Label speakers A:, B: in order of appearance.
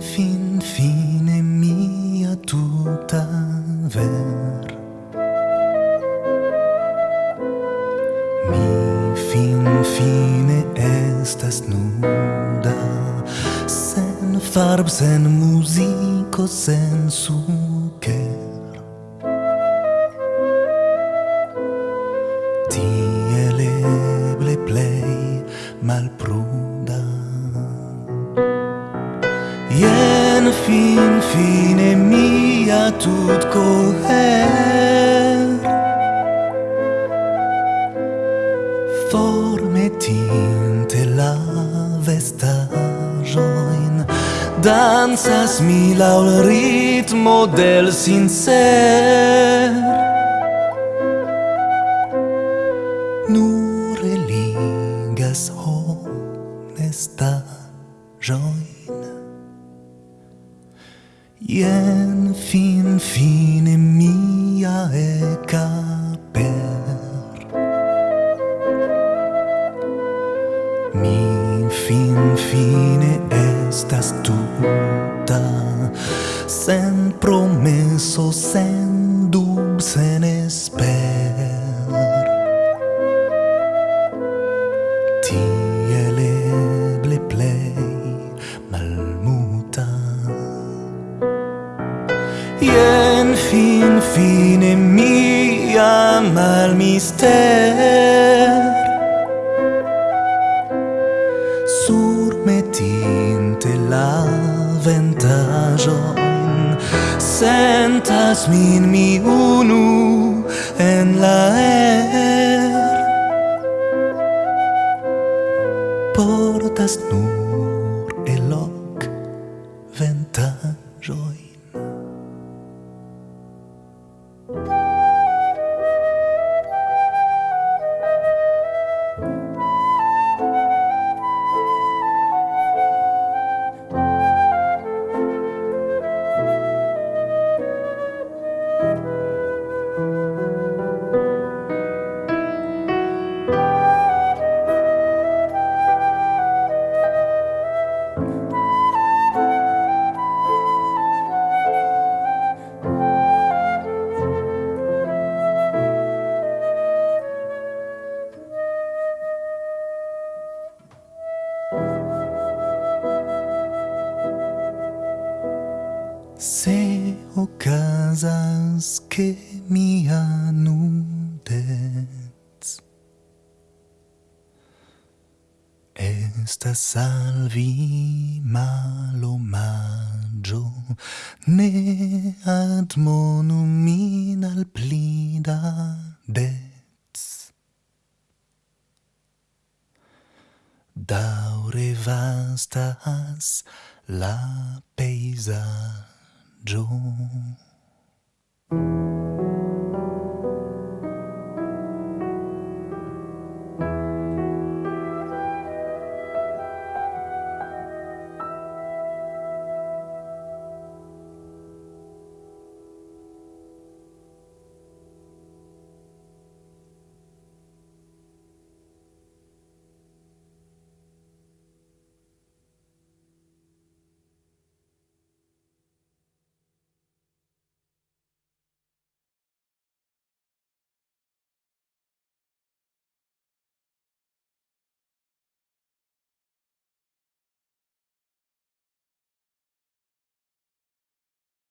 A: fin fine mia tuta ver. Mi fin fine estas nuda Sen farb, sen musico sen suker. Tiel eble mal malpruda. אין פין פין אמי עתוד קוהר Forme tinte la vesta join Dansas mi laŭ ritmo del sincer. Nur eligas honestaĵojn Ien fin fine mia caper Mi fin fine estas tuta Sen promesso, sen dub, sen esper. Ien fin fine mia mal mister. Sur metinte la ventajon Sentas min mi unu en la er. Portas nur eloc ventajon. Se ocasas che mi anudets Estas salvi malomaggio Ne admonum min al plida dets Daure vastas la peisaggio 中。